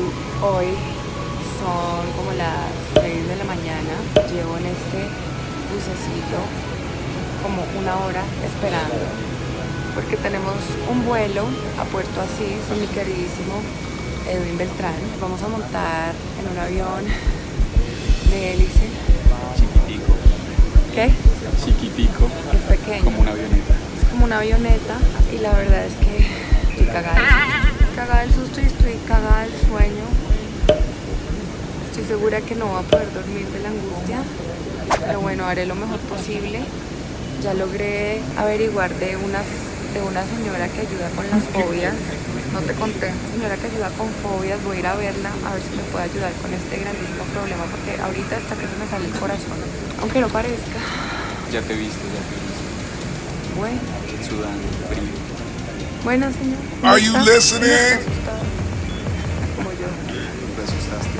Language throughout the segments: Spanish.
YouTube. Hoy son como las 6 de la mañana. Llevo en este bucecito como una hora esperando porque tenemos un vuelo a Puerto Asís con mi queridísimo Edwin Beltrán. Vamos a montar en un avión de hélice. Chiquitico. ¿Qué? Chiquitico. Es pequeño. Como una avioneta. Es como una avioneta y la verdad es que estoy cagada. Cagada del susto y estoy cagada del sueño. Estoy segura que no voy a poder dormir de la angustia, pero bueno, haré lo mejor posible. Ya logré averiguar de una, de una señora que ayuda con las fobias. No te conté, señora que ayuda con fobias, voy a ir a verla a ver si me puede ayudar con este grandísimo problema porque ahorita hasta que se me sale el corazón, aunque no parezca. Ya te viste, ya te viste. Bueno. Sudando, frío. Bueno, señor. Are you listening? Como yo. Te asustaste.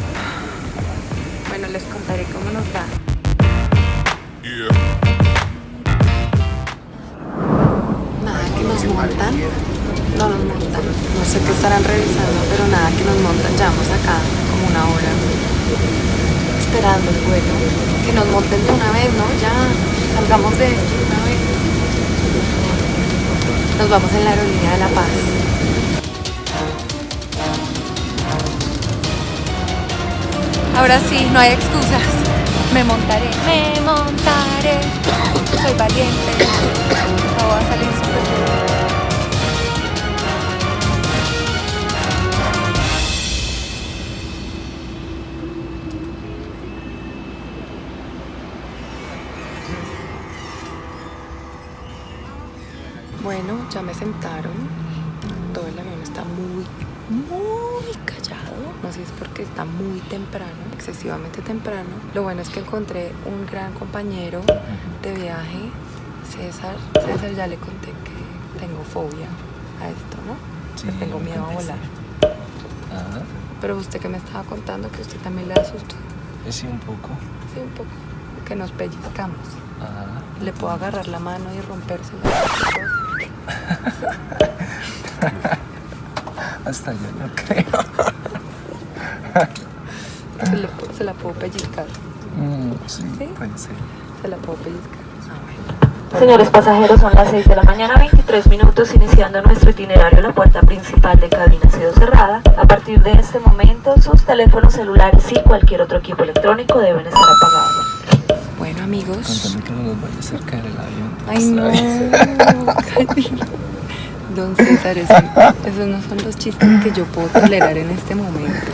Bueno, les contaré cómo nos va. Yeah. Nada que nos montan. No nos montan. No sé qué estarán revisando, pero nada que nos montan. Llevamos acá como una hora esperando el vuelo. Que nos monten de una vez, ¿no? Ya salgamos de esto de una vez. Nos vamos en la aerolínea de La Paz. Ahora sí, no hay excusas. Me montaré, me montaré. Soy valiente. No voy a salir Bueno, ya me sentaron. Todo el avión está muy, muy callado. No sé si es porque está muy temprano, excesivamente temprano. Lo bueno es que encontré un gran compañero de viaje, César. César ya le conté que tengo fobia a esto, ¿no? que tengo miedo a volar. Ajá, Pero usted que me estaba contando que usted también le asustó. sí, un poco. Sí, un poco. Que nos pellizcamos. Ajá. Le puedo agarrar la mano y rompérsela. Hasta yo no creo. Se, se la puedo pellizcar. Mm, sí, ¿Sí? puede ser. Se la puedo pellizcar. Señores pasajeros, son las 6 de la mañana, 23 minutos, iniciando nuestro itinerario. La puerta principal de cabina ha sido cerrada. A partir de este momento, sus teléfonos celulares y cualquier otro equipo electrónico deben estar apagados. Bueno, amigos. Contame que no nos vaya a acercar el avión. Ay, no. Don César, eso- esos no son los chistes que yo puedo tolerar en este momento.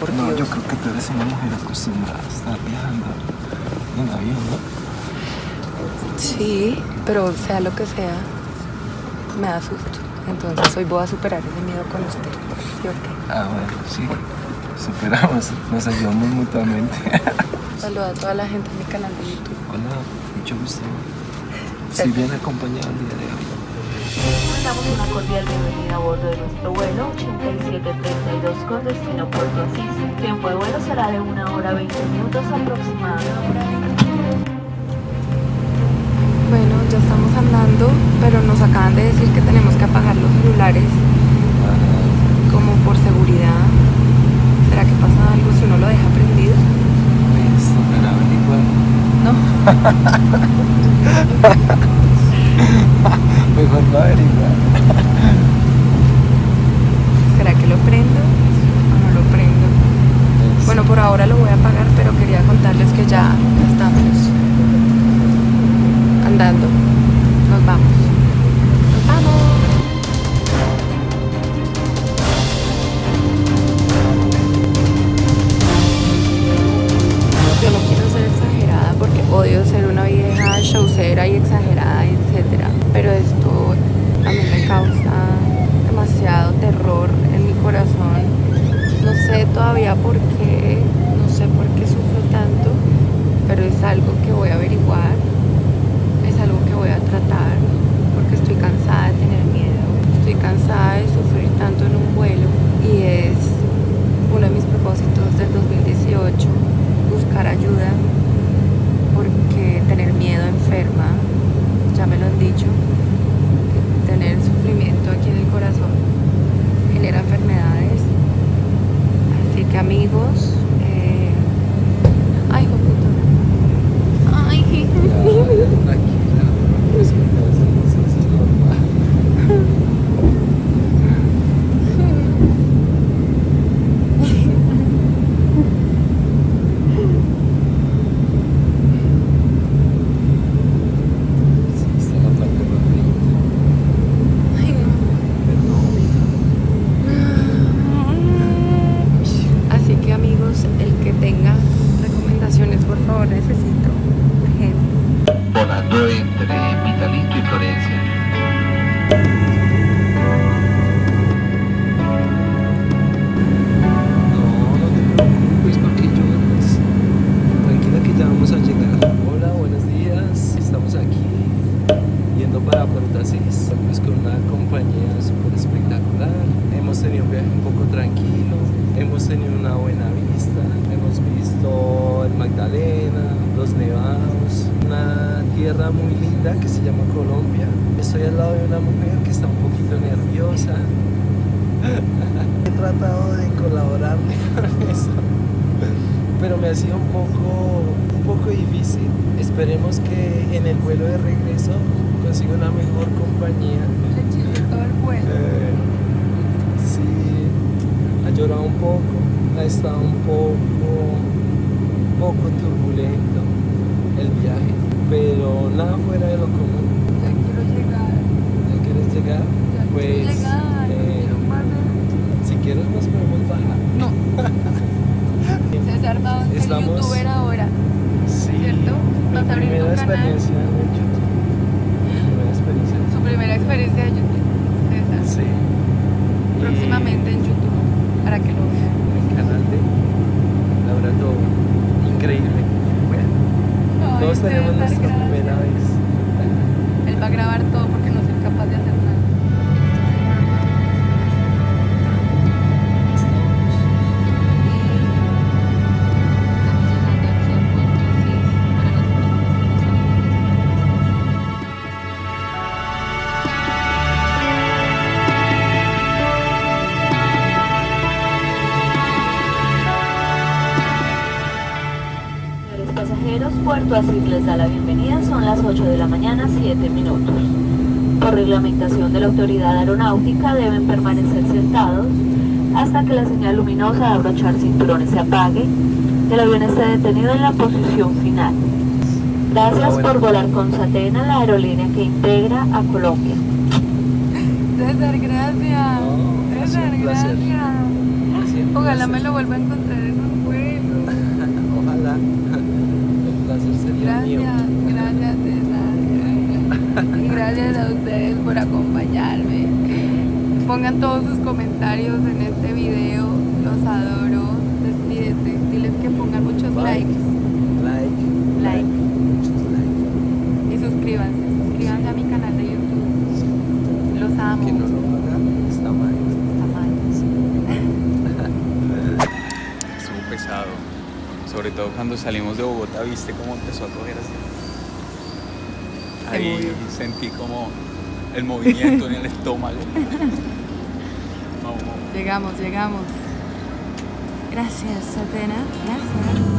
Por No, yo creo que tú eres una mujer acostumbrada a estar viajando en avión, ¿no? Sí, pero sea lo que sea, me da susto. Entonces hoy voy a superar ese miedo con usted. ¿Sí o? Ah, bueno, sí. Superamos, nos ayudamos mutuamente. Saluda a toda la gente en mi canal de YouTube. Hola, mucho gusto. Si bien acompañado el día de hoy. Les damos una cordial bienvenida a bordo de nuestro vuelo 8732 con destino a Puerto Asís. Tiempo de vuelo será de 1 hora 20 minutos aproximadamente. Bueno, ya estamos andando, pero nos acaban de decir que tenemos que apagar los celulares como por seguridad. ¿Será que pasa algo si uno lo deja prendido? pues tocará averiguar. No. Mejor no averiguar. ¿Será que lo prendo o no lo prendo? Bueno, por ahora lo voy a apagar, pero quería contarles que ya estamos andando. Todavía por qué, no sé por qué sufro tanto, pero es algo que voy a averiguar, es algo que voy a tratar, porque estoy cansada de tener miedo, estoy cansada de sufrir tanto en un vuelo y es uno de mis propósitos del 2018 buscar ayuda porque tener miedo enferma, ya me lo han dicho, tener sufrimiento aquí en el corazón amigos. Eh... Ay, Ay, Florencia. No, no te preocupes, ¿por qué lloras? Tranquila que ya vamos a llegar. Hola, buenos días. Estamos aquí yendo para Puerto Asís, pues con una compañía súper espectacular. Hemos tenido un viaje un poco tranquilo, hemos tenido una buena vista, hemos visto el Magdalena, los nevados, una tierra muy linda que se llama Colombia. Estoy al lado de una mujer que está un poquito nerviosa. He tratado de colaborarle con eso, pero me ha sido un poco, un poco difícil. Esperemos que en el vuelo de regreso consiga una mejor compañía. Le todo el vuelo. Eh, sí, ha llorado un poco, ha estado un poco, un poco turbulento el viaje, pero nada fuera de lo común. Ya quiero llegar. ¿Ya quieres llegar? Ya Pues, quiero llegar. eh, quiero más de- si quieres nos podemos bajar. No. César va a ser Estamos- youtuber ahora. Sí, ¿Cierto? mi ¿Vas a abrir tu primera canal? experiencia en YouTube. Mi primera experiencia. en Su primera experiencia de YouTube. César. Sí. Y Próximamente en YouTube. Para que lo vean. En el canal de Laura. Increíble. Todos tenemos nuestra primera vez. Él va a grabar todo porque no soy capaz de hacer Asís les da la bienvenida, son las 8 de la mañana, 7 minutos. Por reglamentación de la autoridad aeronáutica deben permanecer sentados hasta que la señal luminosa de abrochar cinturones se apague y el avión esté detenido en la posición final. Gracias por volar con Satena, la aerolínea que integra a Colombia. César, gracias. César, gracias. Ojalá me lo vuelva a encontrar en un vuelo. Ojalá. Mío. Gracias, gracias César, gracias. Y gracias a ustedes por acompañarme. Pongan todos sus comentarios en este video, los adoro. Despídete, diles que pongan muchos likes Like. Like. Muchos like. y suscríbanse, suscríbanse a mi canal de YouTube. Los amo. Que no lo haga está mal. Está mal. Estuvo pesado. Sobre todo cuando salimos de Bogotá, viste cómo empezó a coger así. Ahí movió. sentí como el movimiento en el estómago. Vamos, vamos. Llegamos, llegamos. Gracias, Satena. Gracias.